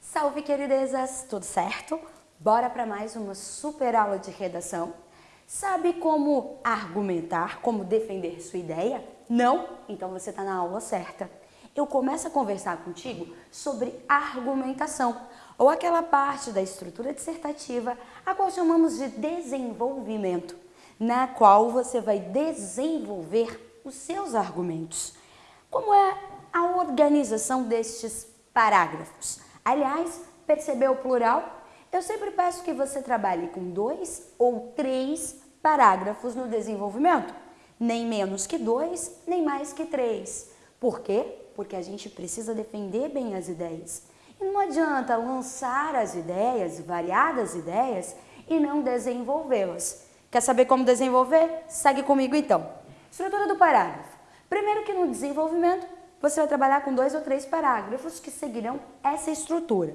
Salve, queridezas! Tudo certo? Bora para mais uma super aula de redação? Sabe como argumentar, como defender sua ideia? Não? Então você está na aula certa. Eu começo a conversar contigo sobre argumentação, ou aquela parte da estrutura dissertativa a qual chamamos de desenvolvimento, na qual você vai desenvolver os seus argumentos. Como é a organização destes parágrafos? Aliás, percebeu o plural? Eu sempre peço que você trabalhe com dois ou três parágrafos no desenvolvimento. Nem menos que dois, nem mais que três. Por quê? Porque a gente precisa defender bem as ideias. E não adianta lançar as ideias, variadas ideias, e não desenvolvê-las. Quer saber como desenvolver? Segue comigo então. Estrutura do parágrafo. Primeiro que no desenvolvimento, você vai trabalhar com dois ou três parágrafos que seguirão essa estrutura.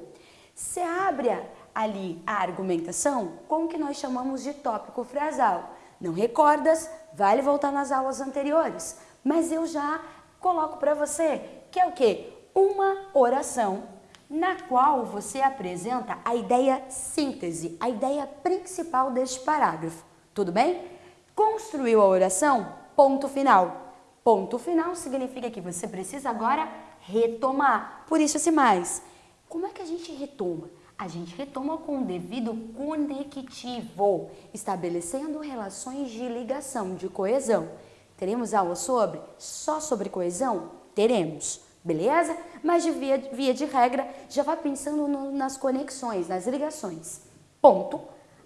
Você abre ali a argumentação com o que nós chamamos de tópico frasal. Não recordas? Vale voltar nas aulas anteriores. Mas eu já coloco para você que é o quê? Uma oração na qual você apresenta a ideia síntese, a ideia principal deste parágrafo. Tudo bem? Construiu a oração? Ponto final. Ponto final significa que você precisa agora retomar. Por isso esse mais. Como é que a gente retoma? a gente retoma com o devido conectivo, estabelecendo relações de ligação, de coesão. Teremos aula sobre? Só sobre coesão? Teremos, beleza? Mas de via, via de regra, já vá pensando no, nas conexões, nas ligações. Ponto.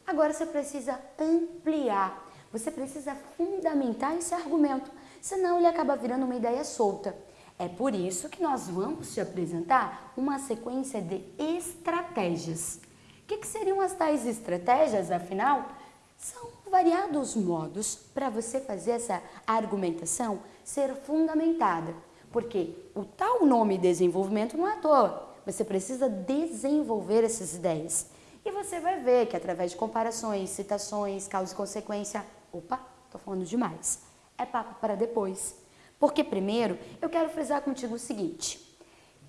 Agora você precisa ampliar, você precisa fundamentar esse argumento, senão ele acaba virando uma ideia solta. É por isso que nós vamos te apresentar uma sequência de estratégias. O que, que seriam as tais estratégias, afinal? São variados modos para você fazer essa argumentação ser fundamentada. Porque o tal nome desenvolvimento não é à toa. Você precisa desenvolver essas ideias. E você vai ver que através de comparações, citações, causa e consequência... Opa, estou falando demais. É papo para depois. Porque primeiro eu quero frisar contigo o seguinte,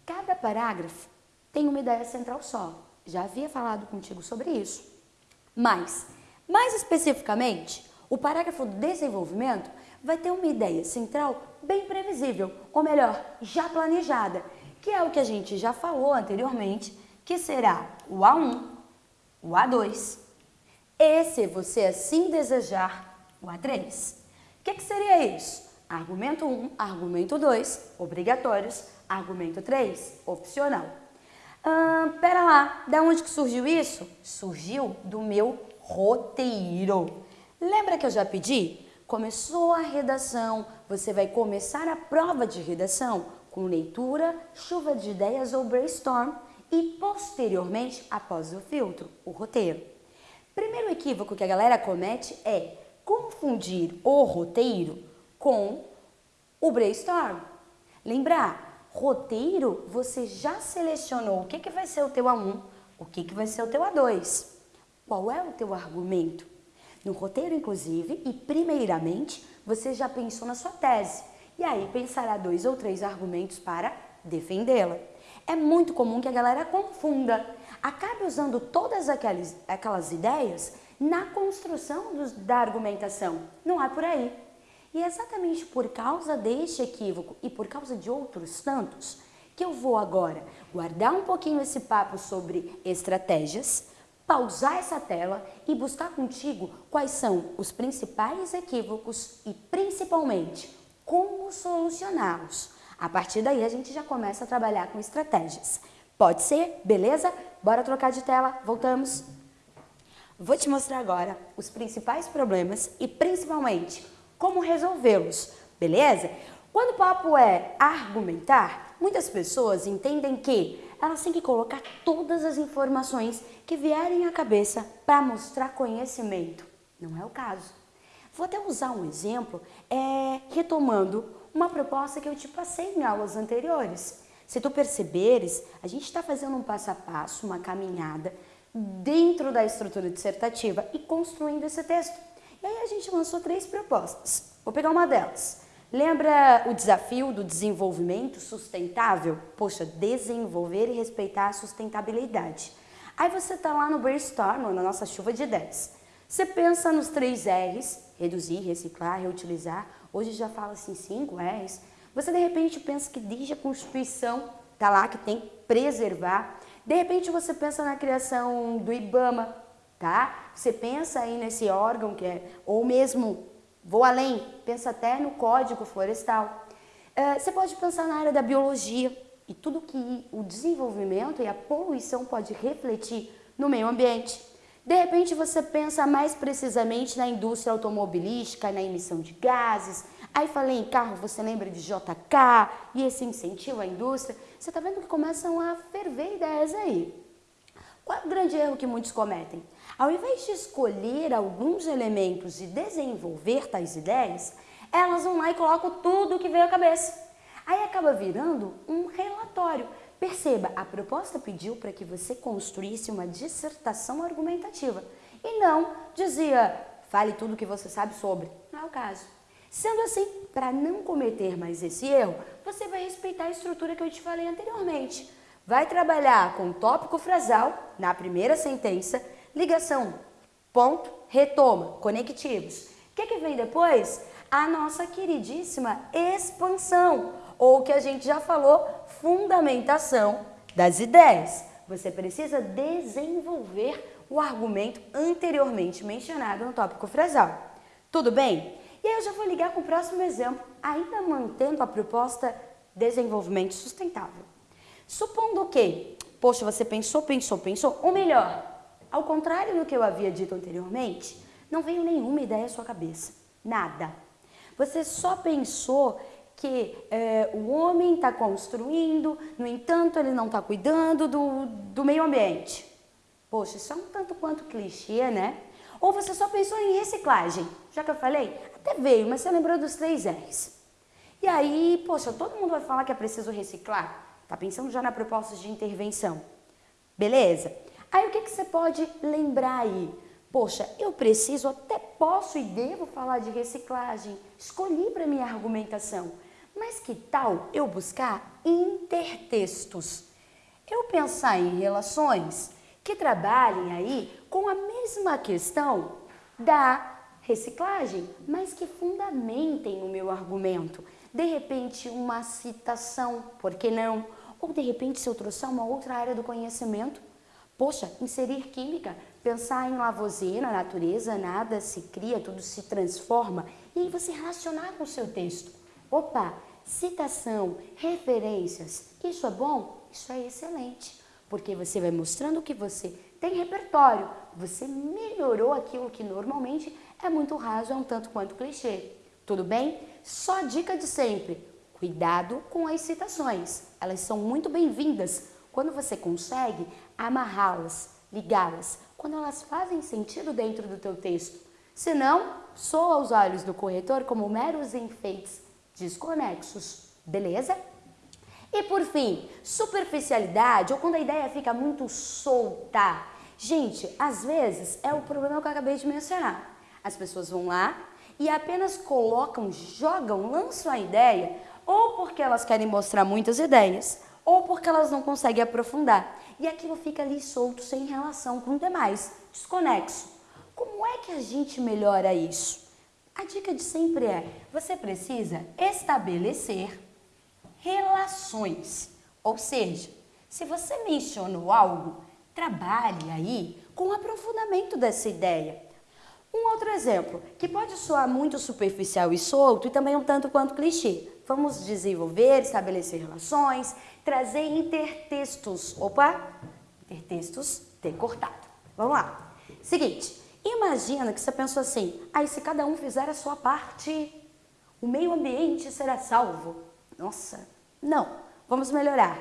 cada parágrafo tem uma ideia central só, já havia falado contigo sobre isso. Mas, mais especificamente, o parágrafo desenvolvimento vai ter uma ideia central bem previsível, ou melhor, já planejada, que é o que a gente já falou anteriormente, que será o A1, o A2, e se você assim desejar, o A3. O que, que seria isso? Argumento 1, argumento 2, obrigatórios. Argumento 3, opcional. Ah, pera lá, da onde que surgiu isso? Surgiu do meu roteiro. Lembra que eu já pedi? Começou a redação, você vai começar a prova de redação com leitura, chuva de ideias ou brainstorm e posteriormente, após o filtro, o roteiro. Primeiro equívoco que a galera comete é confundir o roteiro com o brainstorm. Lembrar, roteiro, você já selecionou o que, que vai ser o teu A1, o que, que vai ser o teu A2. Qual é o teu argumento? No roteiro, inclusive, e primeiramente, você já pensou na sua tese. E aí pensará dois ou três argumentos para defendê-la. É muito comum que a galera confunda, acabe usando todas aquelas, aquelas ideias na construção dos, da argumentação. Não é por aí. E é exatamente por causa deste equívoco e por causa de outros tantos que eu vou agora guardar um pouquinho esse papo sobre estratégias, pausar essa tela e buscar contigo quais são os principais equívocos e principalmente como solucioná-los. A partir daí a gente já começa a trabalhar com estratégias. Pode ser? Beleza? Bora trocar de tela, voltamos. Vou te mostrar agora os principais problemas e principalmente como resolvê-los, beleza? Quando o papo é argumentar, muitas pessoas entendem que elas têm que colocar todas as informações que vierem à cabeça para mostrar conhecimento. Não é o caso. Vou até usar um exemplo, é, retomando uma proposta que eu te passei em aulas anteriores. Se tu perceberes, a gente está fazendo um passo a passo, uma caminhada dentro da estrutura dissertativa e construindo esse texto. E aí a gente lançou três propostas. Vou pegar uma delas. Lembra o desafio do desenvolvimento sustentável? Poxa, desenvolver e respeitar a sustentabilidade. Aí você está lá no brainstorm, na nossa chuva de ideias. Você pensa nos três R's, reduzir, reciclar, reutilizar. Hoje já fala assim cinco R's. Você de repente pensa que desde a Constituição tá lá que tem preservar. De repente você pensa na criação do IBAMA, tá? Você pensa aí nesse órgão que é, ou mesmo, vou além, pensa até no Código Florestal. Uh, você pode pensar na área da biologia e tudo que o desenvolvimento e a poluição pode refletir no meio ambiente. De repente você pensa mais precisamente na indústria automobilística, na emissão de gases. Aí falei em carro, você lembra de JK e esse incentivo à indústria. Você está vendo que começam a ferver ideias aí. Qual é o grande erro que muitos cometem? Ao invés de escolher alguns elementos e desenvolver tais ideias, elas vão lá e colocam tudo que veio à cabeça. Aí acaba virando um relatório. Perceba, a proposta pediu para que você construísse uma dissertação argumentativa e não dizia, fale tudo o que você sabe sobre. Não é o caso. Sendo assim, para não cometer mais esse erro, você vai respeitar a estrutura que eu te falei anteriormente. Vai trabalhar com tópico frasal na primeira sentença, ligação, ponto, retoma, conectivos. O que, que vem depois? A nossa queridíssima expansão, ou que a gente já falou, fundamentação das ideias. Você precisa desenvolver o argumento anteriormente mencionado no tópico frasal. Tudo bem? E aí eu já vou ligar com o próximo exemplo, ainda mantendo a proposta desenvolvimento sustentável. Supondo que, poxa, você pensou, pensou, pensou, ou melhor, ao contrário do que eu havia dito anteriormente, não veio nenhuma ideia à sua cabeça, nada. Você só pensou que é, o homem está construindo, no entanto, ele não está cuidando do, do meio ambiente. Poxa, isso é um tanto quanto clichê, né? Ou você só pensou em reciclagem, já que eu falei, até veio, mas você lembrou dos três R's. E aí, poxa, todo mundo vai falar que é preciso reciclar. Tá pensando já na proposta de intervenção. Beleza? Aí o que, que você pode lembrar aí? Poxa, eu preciso, até posso e devo falar de reciclagem. Escolhi para minha argumentação. Mas que tal eu buscar intertextos? Eu pensar em relações que trabalhem aí com a mesma questão da reciclagem, mas que fundamentem o meu argumento. De repente, uma citação, por que não? Ou de repente, se eu trouxer uma outra área do conhecimento, poxa, inserir química, pensar em Lavoisier, na natureza, nada se cria, tudo se transforma, e aí você relacionar com o seu texto. Opa, citação, referências, isso é bom? Isso é excelente, porque você vai mostrando que você tem repertório, você melhorou aquilo que normalmente é muito raso, é um tanto quanto clichê. Tudo bem? Só dica de sempre, cuidado com as citações, elas são muito bem-vindas quando você consegue amarrá-las, ligá-las, quando elas fazem sentido dentro do teu texto. Senão, soa aos olhos do corretor como meros enfeites desconexos, beleza? E por fim, superficialidade ou quando a ideia fica muito solta. Gente, às vezes é o problema que eu acabei de mencionar. As pessoas vão lá e apenas colocam, jogam, lançam a ideia, ou porque elas querem mostrar muitas ideias, ou porque elas não conseguem aprofundar. E aquilo fica ali solto, sem relação com o demais, desconexo. Como é que a gente melhora isso? A dica de sempre é: você precisa estabelecer relações. Ou seja, se você mencionou algo, trabalhe aí com o aprofundamento dessa ideia. Um outro exemplo, que pode soar muito superficial e solto e também um tanto quanto clichê. Vamos desenvolver, estabelecer relações, trazer intertextos. Opa, intertextos decortado. Vamos lá. Seguinte, imagina que você pensou assim, aí ah, se cada um fizer a sua parte, o meio ambiente será salvo. Nossa, não, vamos melhorar.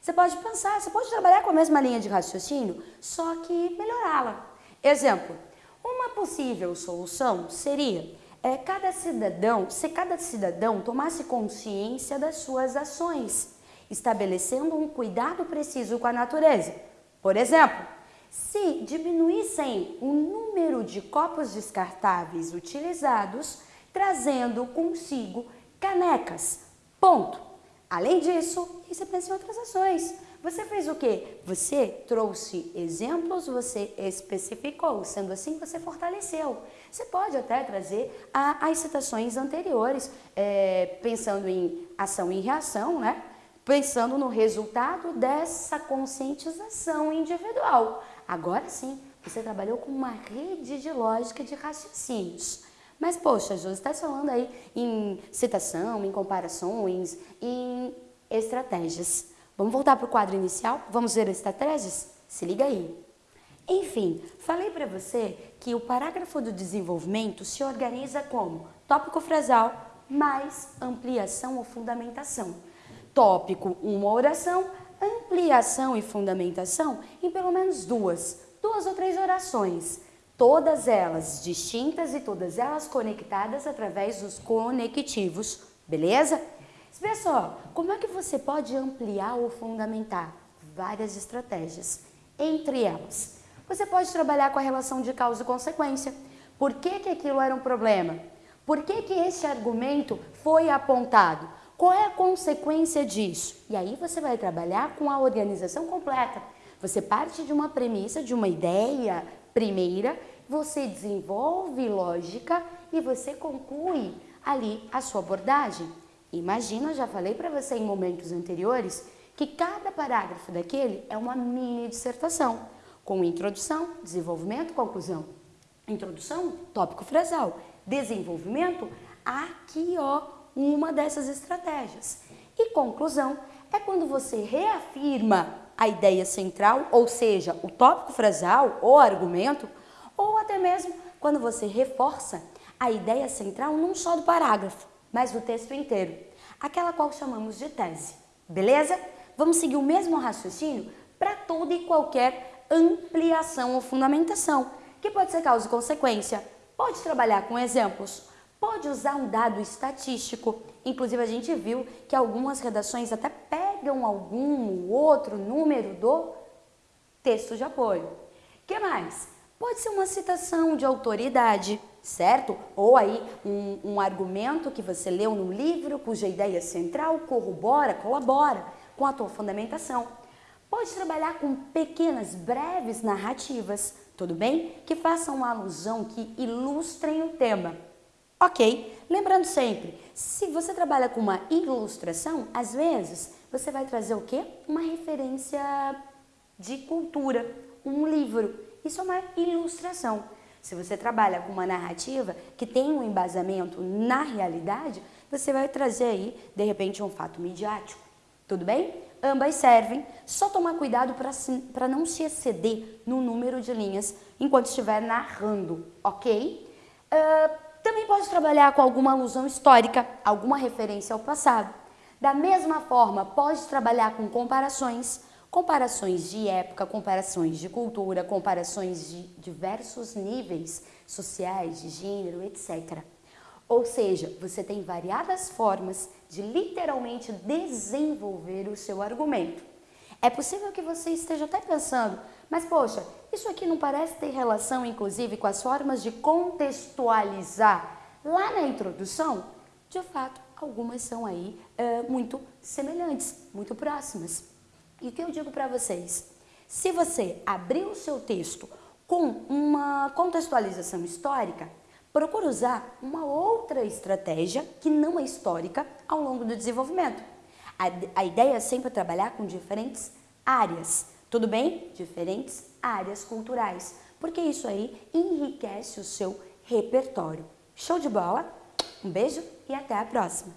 Você pode pensar, você pode trabalhar com a mesma linha de raciocínio, só que melhorá-la. Exemplo, uma possível solução seria é, cada cidadão, se cada cidadão tomasse consciência das suas ações, estabelecendo um cuidado preciso com a natureza. Por exemplo, se diminuíssem o número de copos descartáveis utilizados, trazendo consigo canecas. Ponto. Além disso, você pensa em outras ações. Você fez o quê? Você trouxe exemplos, você especificou, sendo assim você fortaleceu. Você pode até trazer a, as citações anteriores, é, pensando em ação e reação, né? pensando no resultado dessa conscientização individual. Agora sim, você trabalhou com uma rede de lógica de raciocínios. Mas, poxa, Josi, está falando aí em citação, em comparações, em estratégias. Vamos voltar para o quadro inicial? Vamos ver as estratégias? Se liga aí. Enfim, falei para você que o parágrafo do desenvolvimento se organiza como tópico frasal mais ampliação ou fundamentação. Tópico, uma oração, ampliação e fundamentação em pelo menos duas, duas ou três orações. Todas elas distintas e todas elas conectadas através dos conectivos, beleza? Só, como é que você pode ampliar ou fundamentar? Várias estratégias. Entre elas, você pode trabalhar com a relação de causa e consequência. Por que, que aquilo era um problema? Por que, que esse argumento foi apontado? Qual é a consequência disso? E aí você vai trabalhar com a organização completa. Você parte de uma premissa, de uma ideia primeira, você desenvolve lógica e você conclui ali a sua abordagem. Imagina, já falei para você em momentos anteriores, que cada parágrafo daquele é uma mini dissertação com introdução, desenvolvimento, conclusão. Introdução, tópico frasal. Desenvolvimento, aqui ó, uma dessas estratégias. E conclusão é quando você reafirma a ideia central, ou seja, o tópico frasal ou argumento, ou até mesmo quando você reforça a ideia central não só do parágrafo, mas do texto inteiro, aquela qual chamamos de tese. Beleza? Vamos seguir o mesmo raciocínio para toda e qualquer ampliação ou fundamentação, que pode ser causa e consequência. Pode trabalhar com exemplos, pode usar um dado estatístico. Inclusive, a gente viu que algumas redações até pegam algum outro número do texto de apoio. que mais? Pode ser uma citação de autoridade, certo? Ou aí um, um argumento que você leu no livro, cuja ideia central corrobora, colabora com a tua fundamentação. Pode trabalhar com pequenas, breves narrativas, tudo bem? Que façam uma alusão, que ilustrem o tema. Ok? Lembrando sempre, se você trabalha com uma ilustração, às vezes você vai trazer o quê? Uma referência de cultura, um livro. Isso é uma ilustração. Se você trabalha com uma narrativa que tem um embasamento na realidade, você vai trazer aí, de repente, um fato midiático. Tudo bem? ambas servem, só tomar cuidado para não se exceder no número de linhas enquanto estiver narrando, ok? Uh, também pode trabalhar com alguma alusão histórica, alguma referência ao passado. Da mesma forma, pode trabalhar com comparações, comparações de época, comparações de cultura, comparações de diversos níveis sociais, de gênero, etc. Ou seja, você tem variadas formas de literalmente desenvolver o seu argumento. É possível que você esteja até pensando, mas poxa, isso aqui não parece ter relação inclusive com as formas de contextualizar lá na introdução? De fato, algumas são aí é, muito semelhantes, muito próximas. E o que eu digo para vocês? Se você abrir o seu texto com uma contextualização histórica, procura usar uma outra estratégia que não é histórica ao longo do desenvolvimento. A, a ideia é sempre trabalhar com diferentes áreas, tudo bem? Diferentes áreas culturais, porque isso aí enriquece o seu repertório. Show de bola? Um beijo e até a próxima!